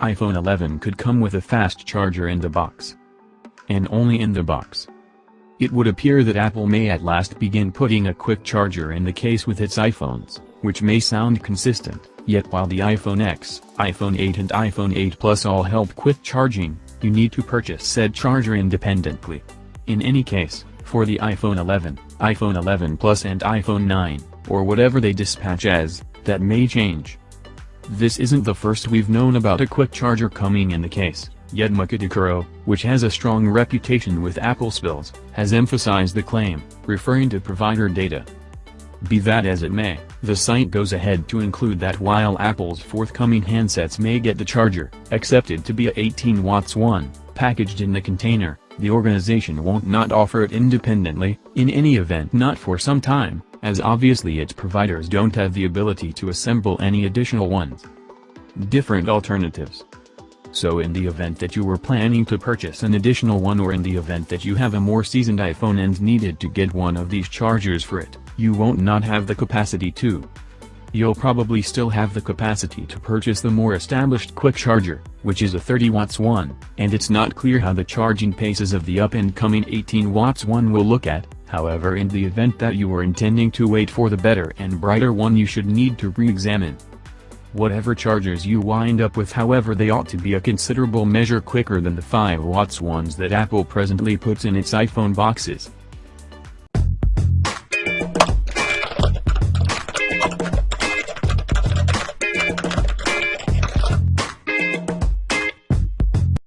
iPhone 11 could come with a fast charger in the box. And only in the box. It would appear that Apple may at last begin putting a quick charger in the case with its iPhones, which may sound consistent, yet while the iPhone X, iPhone 8 and iPhone 8 Plus all help quick charging, you need to purchase said charger independently. In any case, for the iPhone 11, iPhone 11 Plus and iPhone 9, or whatever they dispatch as, that may change. This isn't the first we've known about a quick charger coming in the case, yet Macotakara, which has a strong reputation with Apple spills, has emphasized the claim, referring to provider data. Be that as it may, the site goes ahead to include that while Apple's forthcoming handsets may get the charger, accepted to be a 18 watts one, packaged in the container, the organization won't not offer it independently, in any event not for some time, as obviously its providers don't have the ability to assemble any additional ones. Different alternatives. So in the event that you were planning to purchase an additional one or in the event that you have a more seasoned iPhone and needed to get one of these chargers for it, you won't not have the capacity to. You'll probably still have the capacity to purchase the more established quick charger, which is a 30 watts one, and it's not clear how the charging paces of the up-and-coming 18 watts one will look at, however in the event that you were intending to wait for the better and brighter one you should need to re-examine. Whatever chargers you wind up with however they ought to be a considerable measure quicker than the 5 watts ones that Apple presently puts in its iPhone boxes.